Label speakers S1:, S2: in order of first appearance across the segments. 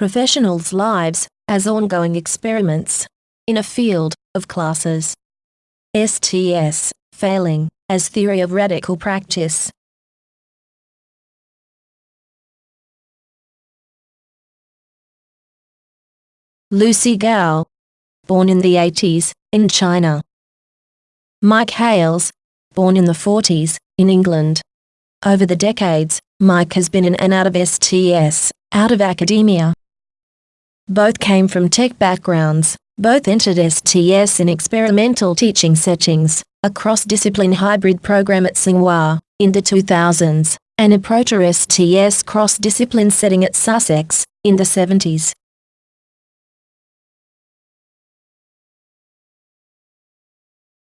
S1: professionals' lives as ongoing experiments in a field of classes. STS, failing, as theory of radical practice. Lucy Gao, born in the 80s, in China. Mike Hales, born in the 40s, in England. Over the decades, Mike has been in and out of STS, out of academia. Both came from tech backgrounds, both entered STS in experimental teaching settings, a cross-discipline hybrid program at Tsinghua, in the 2000s, and a Proto-STS cross-discipline setting at Sussex, in the 70s.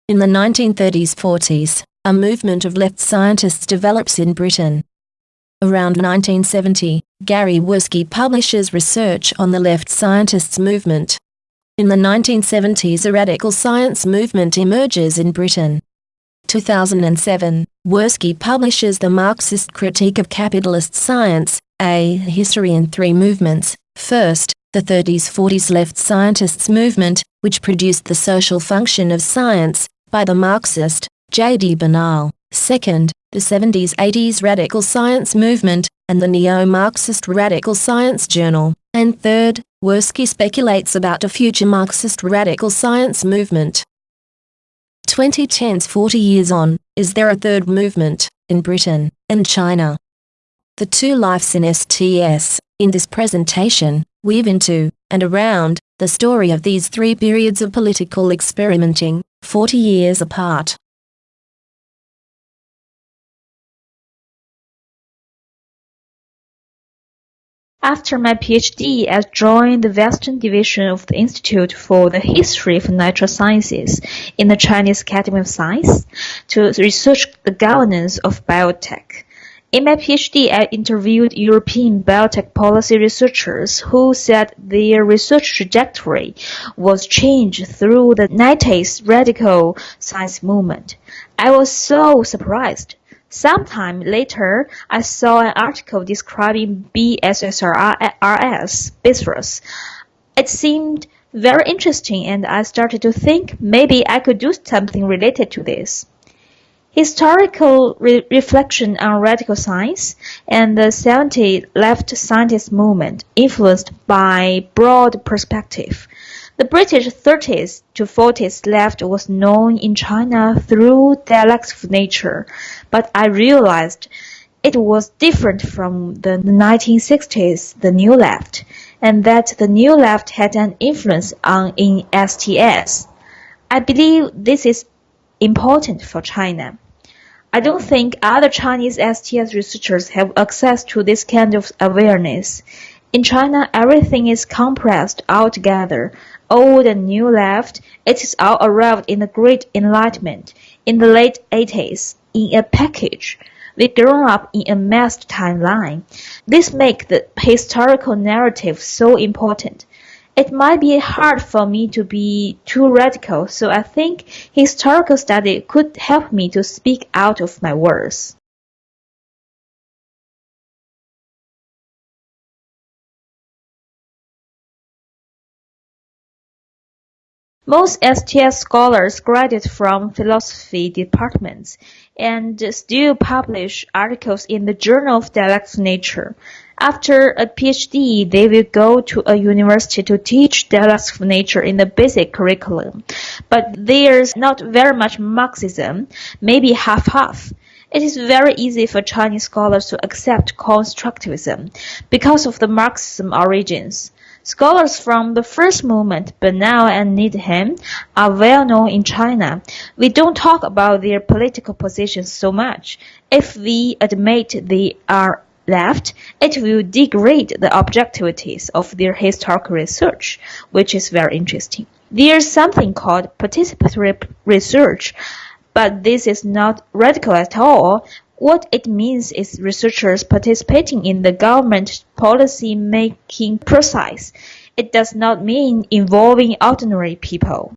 S1: In the 1930s-40s, a movement of left scientists develops in Britain. Around 1970, Gary Werskey publishes research on the left scientists movement. In the 1970s a radical science movement emerges in Britain. 2007, Werskey publishes The Marxist Critique of Capitalist Science, A History in Three Movements. First, the 30s-40s left scientists movement, which produced the social function of science, by the Marxist, J.D. Bernal. Second, the 70s-80s radical science movement, and the neo-Marxist radical science journal. And third, Werskey speculates about a future Marxist radical science movement. 2010s 40 years on, is there a third movement, in Britain, and China? The two lives in STS, in this presentation, weave into, and around, the story of these three periods of political experimenting, 40 years apart.
S2: After my PhD, I joined the Western Division of the Institute for the History of Natural Sciences in the Chinese Academy of Science to research the governance of biotech. In my PhD, I interviewed European biotech policy researchers who said their research trajectory was changed through the 90s radical science movement. I was so surprised. Sometime later, I saw an article describing BSSRS, Bisrus. It seemed very interesting and I started to think maybe I could do something related to this. Historical re reflection on radical science and the 70 left scientist movement influenced by broad perspective. The British 30s to 40s left was known in China through dialects of nature, but I realized it was different from the 1960s, the New Left, and that the New Left had an influence on in STS. I believe this is important for China. I don't think other Chinese STS researchers have access to this kind of awareness. In China, everything is compressed all together, old and new left. It is all arrived in the Great Enlightenment in the late 80s in a package. We grown up in a massed timeline. This makes the historical narrative so important. It might be hard for me to be too radical, so I think historical study could help me to speak out of my words. Most STS scholars graduate from philosophy departments and still publish articles in the Journal of Dialectics Nature. After a PhD, they will go to a university to teach dialectics of nature in the basic curriculum. But there's not very much Marxism, maybe half-half. It is very easy for Chinese scholars to accept constructivism because of the Marxism origins. Scholars from the first movement, Bernal and Needham, are well known in China. We don't talk about their political positions so much. If we admit they are left, it will degrade the objectivities of their historical research, which is very interesting. There's something called participatory research, but this is not radical at all. What it means is researchers participating in the government policy making process. It does not mean involving ordinary people.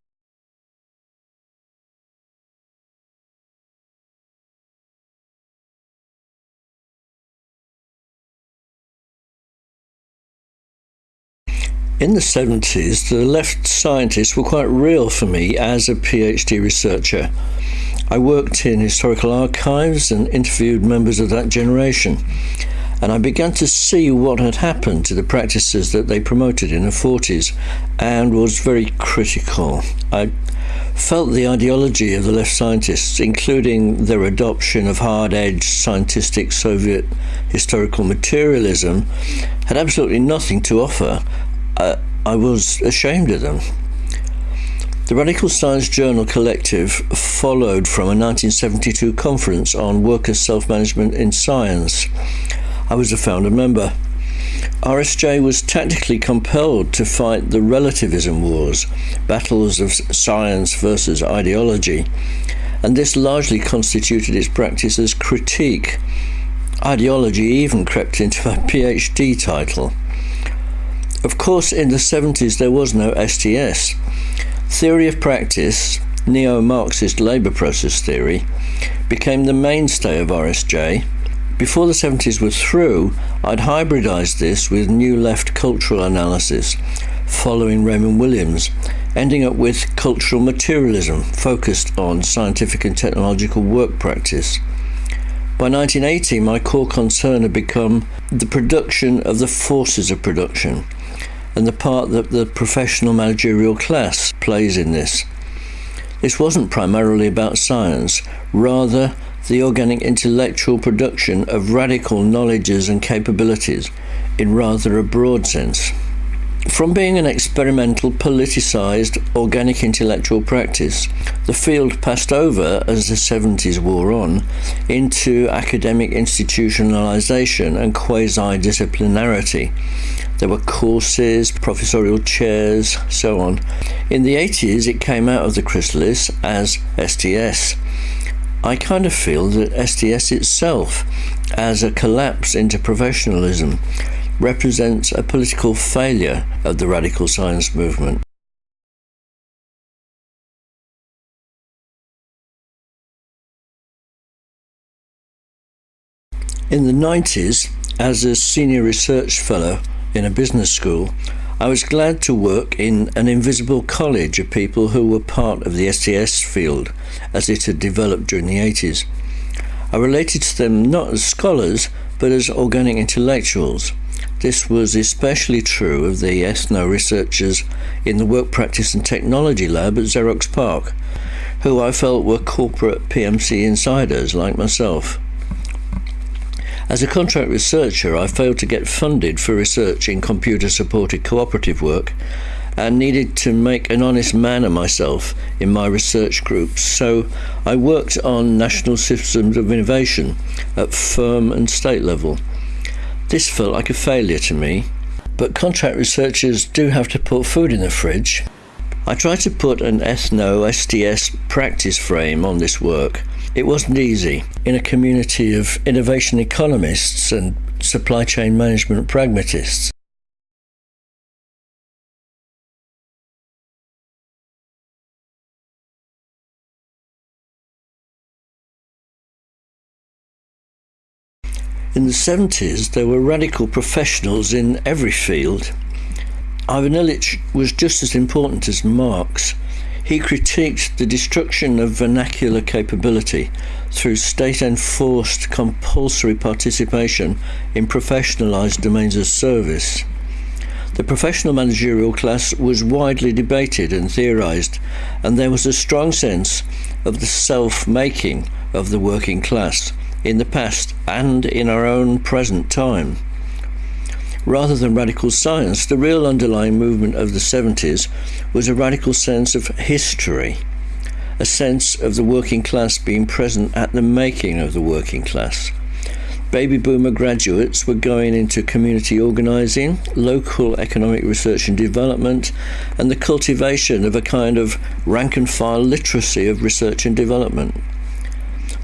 S3: In the 70s, the left scientists were quite real for me as a PhD researcher. I worked in historical archives and interviewed members of that generation, and I began to see what had happened to the practices that they promoted in the 40s and was very critical. I felt the ideology of the left scientists, including their adoption of hard edged scientific Soviet historical materialism, had absolutely nothing to offer. Uh, I was ashamed of them. The Radical Science Journal Collective followed from a 1972 conference on workers' self management in science. I was a founder member. RSJ was tactically compelled to fight the relativism wars, battles of science versus ideology, and this largely constituted its practice as critique. Ideology even crept into my PhD title. Of course, in the 70s there was no STS. Theory of practice, neo Marxist labour process theory, became the mainstay of RSJ before the 70s were through, I'd hybridized this with New Left cultural analysis, following Raymond Williams, ending up with cultural materialism focused on scientific and technological work practice. By 1980, my core concern had become the production of the forces of production and the part that the professional managerial class plays in this. This wasn't primarily about science, rather, the organic intellectual production of radical knowledges and capabilities in rather a broad sense. From being an experimental, politicized, organic intellectual practice, the field passed over, as the 70s wore on, into academic institutionalization and quasi disciplinarity. There were courses, professorial chairs, so on. In the 80s, it came out of the chrysalis as STS, I kind of feel that STS itself, as a collapse into professionalism, represents a political failure of the radical science movement. In the 90s, as a senior research fellow in a business school, I was glad to work in an invisible college of people who were part of the STS field as it had developed during the 80s. I related to them not as scholars, but as organic intellectuals. This was especially true of the ethno researchers in the Work Practice and Technology Lab at Xerox PARC, who I felt were corporate PMC insiders like myself. As a contract researcher, I failed to get funded for research in computer supported cooperative work and needed to make an honest man of myself in my research groups. So I worked on national systems of innovation at firm and state level. This felt like a failure to me, but contract researchers do have to put food in the fridge. I tried to put an ethno STS practice frame on this work it wasn't easy. In a community of innovation economists and supply chain management pragmatists, In the 70s, there were radical professionals in every field. Ivan Illich was just as important as Marx. He critiqued the destruction of vernacular capability through state enforced compulsory participation in professionalized domains of service. The professional managerial class was widely debated and theorized, and there was a strong sense of the self making of the working class in the past and in our own present time. Rather than radical science, the real underlying movement of the 70s was a radical sense of history, a sense of the working class being present at the making of the working class. Baby boomer graduates were going into community organising, local economic research and development, and the cultivation of a kind of rank and file literacy of research and development.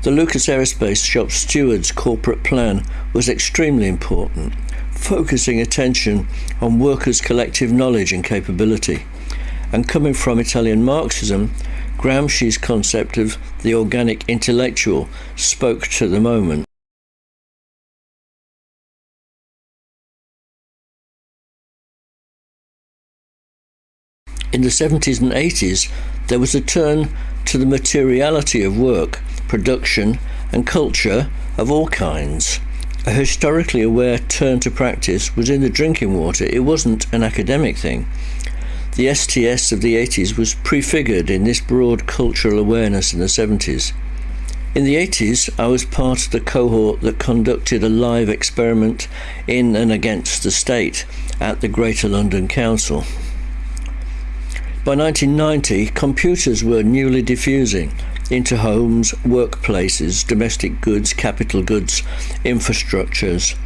S3: The Lucas Aerospace Shop Steward's corporate plan was extremely important focusing attention on workers' collective knowledge and capability. And coming from Italian Marxism, Gramsci's concept of the organic intellectual spoke to the moment. In the 70s and 80s, there was a turn to the materiality of work, production, and culture of all kinds. A historically aware turn to practice was in the drinking water, it wasn't an academic thing. The STS of the 80s was prefigured in this broad cultural awareness in the 70s. In the 80s, I was part of the cohort that conducted a live experiment in and against the state at the Greater London Council. By 1990, computers were newly diffusing into homes, workplaces, domestic goods, capital goods, infrastructures.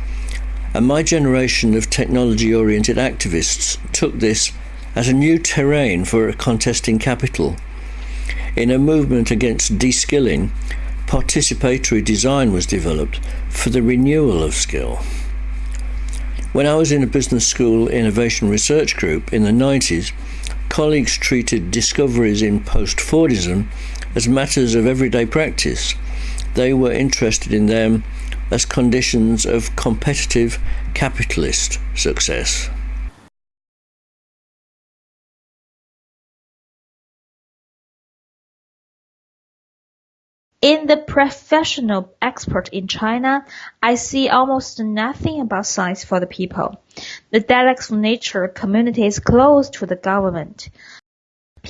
S3: And my generation of technology oriented activists took this as a new terrain for contesting capital. In a movement against de-skilling, participatory design was developed for the renewal of skill. When I was in a business school innovation research group in the 90s, colleagues treated discoveries in post-Fordism as matters of everyday practice. They were interested in them as conditions of competitive capitalist success.
S2: In the professional expert in China, I see almost nothing about science for the people. The dialects of nature community is close to the government.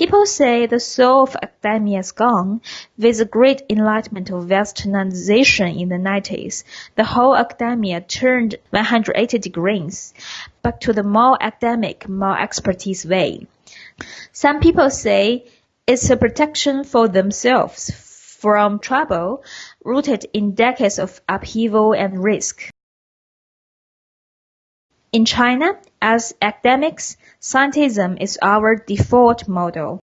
S2: People say the soul of academia is gone. With the great enlightenment of westernization in the 90s, the whole academia turned 180 degrees back to the more academic, more expertise way. Some people say it's a protection for themselves from trouble rooted in decades of upheaval and risk. In China, as academics, scientism is our default model.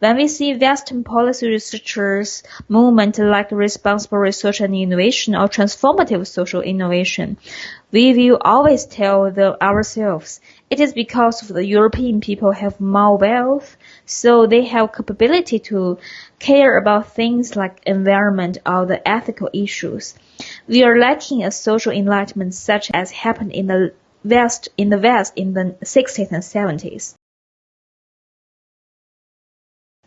S2: When we see Western policy researchers movement like responsible research and innovation or transformative social innovation, we will always tell the, ourselves it is because the European people have more wealth, so they have capability to care about things like environment or the ethical issues. We are lacking a social enlightenment such as happened in the West in the West in the 60s and 70s.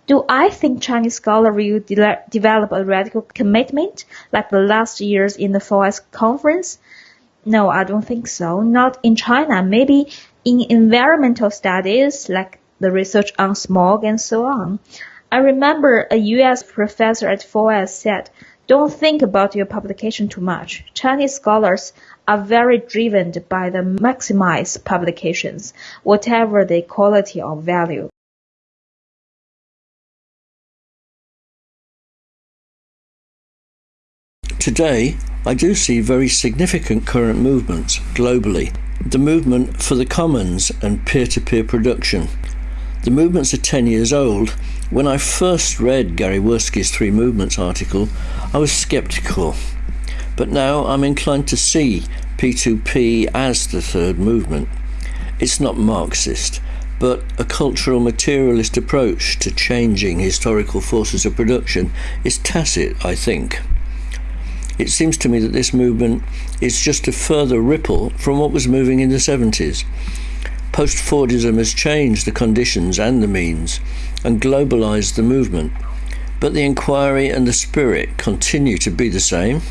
S2: Do I think Chinese scholars will de develop a radical commitment like the last years in the 4S conference? No, I don't think so. Not in China. Maybe in environmental studies like the research on smog and so on. I remember a US professor at 4S said, don't think about your publication too much. Chinese scholars are very driven by the maximize publications, whatever the quality or value.
S3: Today, I do see very significant current movements globally. The movement for the commons and peer-to-peer -peer production. The movements are 10 years old. When I first read Gary Werskey's Three Movements article, I was skeptical. But now I'm inclined to see P2P as the third movement. It's not Marxist, but a cultural materialist approach to changing historical forces of production is tacit, I think. It seems to me that this movement is just a further ripple from what was moving in the 70s. Post Fordism has changed the conditions and the means and globalized the movement, but the inquiry and the spirit continue to be the same.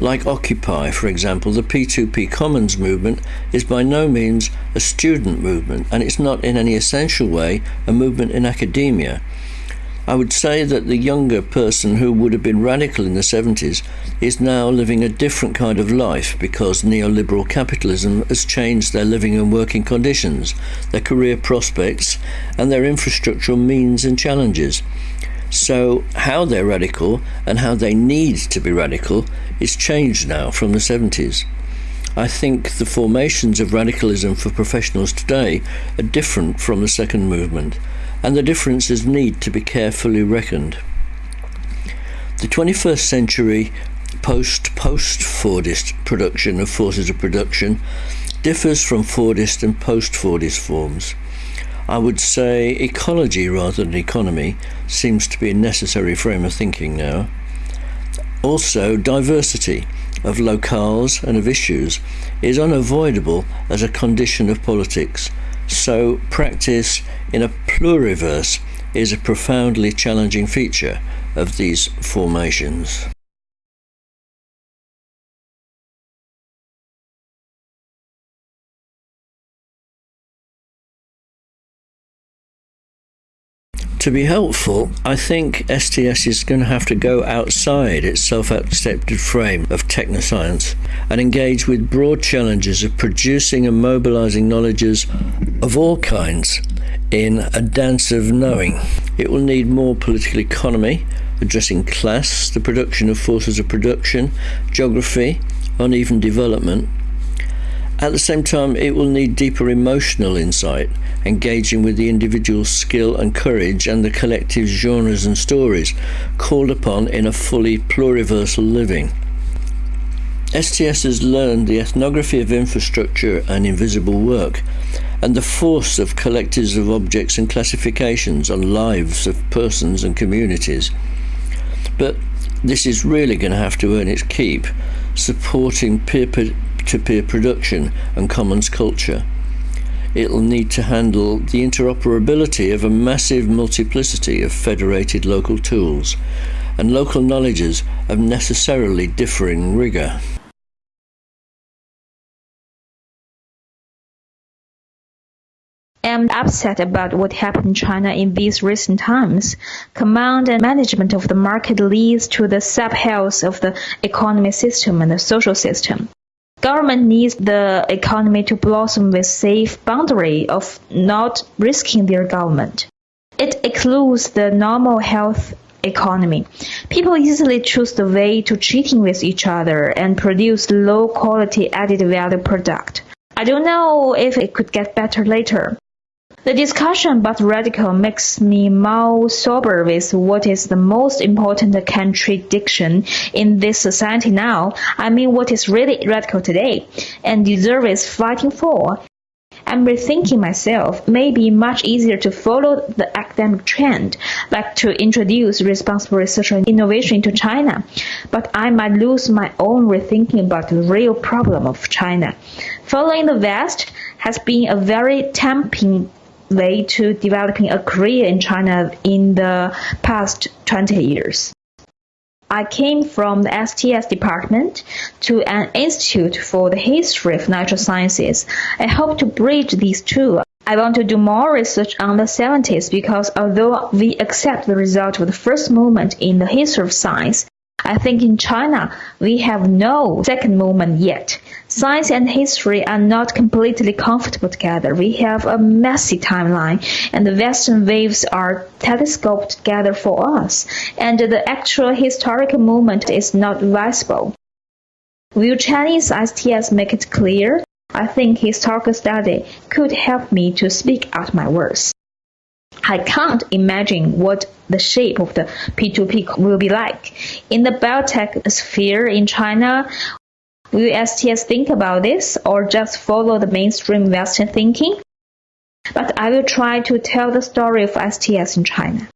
S3: Like Occupy, for example, the P2P Commons movement is by no means a student movement, and it's not in any essential way a movement in academia. I would say that the younger person who would have been radical in the 70s is now living a different kind of life because neoliberal capitalism has changed their living and working conditions, their career prospects, and their infrastructural means and challenges. So, how they're radical and how they need to be radical is changed now from the 70s. I think the formations of radicalism for professionals today are different from the second movement and the differences need to be carefully reckoned. The 21st century post post Fordist production of forces of production differs from Fordist and post Fordist forms. I would say ecology rather than economy seems to be a necessary frame of thinking now. Also, diversity of locales and of issues is unavoidable as a condition of politics So, practice in a pluriverse is a profoundly challenging feature of these formations. To be helpful, I think STS is going to have to go outside its self accepted frame of technoscience and engage with broad challenges of producing and mobilizing knowledges of all kinds in a dance of knowing. It will need more political economy, addressing class, the production of forces of production, geography, uneven development, at the same time, it will need deeper emotional insight, engaging with the individual's skill and courage and the collective genres and stories called upon in a fully pluriversal living. STS has learned the ethnography of infrastructure and invisible work, and the force of collectives of objects and classifications on lives of persons and communities. But this is really going to have to earn its keep, supporting peer to peer production and commons culture. It'll need to handle the interoperability of a massive multiplicity of federated local tools and local knowledges of necessarily differing rigour.
S2: I'm upset about what happened in China in these recent times. Command and management of the market leads to the sub-health of the economy system and the social system. Government needs the economy to blossom with safe boundary of not risking their government. It excludes the normal health economy. People easily choose the way to cheating with each other and produce low quality added value product. I don't know if it could get better later. The discussion about radical makes me more sober with what is the most important contradiction in this society now. I mean, what is really radical today and deserves fighting for. I'm rethinking myself. Maybe much easier to follow the academic trend, like to introduce responsible research and innovation into China. But I might lose my own rethinking about the real problem of China. Following the West has been a very tempting way to developing a career in China in the past 20 years. I came from the STS department to an institute for the history of natural sciences. I hope to bridge these two. I want to do more research on the 70s because although we accept the result of the first movement in the history of science, I think in China, we have no second moment yet. Science and history are not completely comfortable together. We have a messy timeline, and the Western waves are telescoped together for us, and the actual historical moment is not visible. Will Chinese STS make it clear? I think historical study could help me to speak out my words. I can't imagine what the shape of the P2P will be like. In the biotech sphere in China, will STS think about this or just follow the mainstream Western thinking? But I will try to tell the story of STS in China.